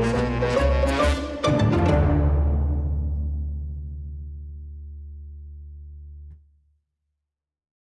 Música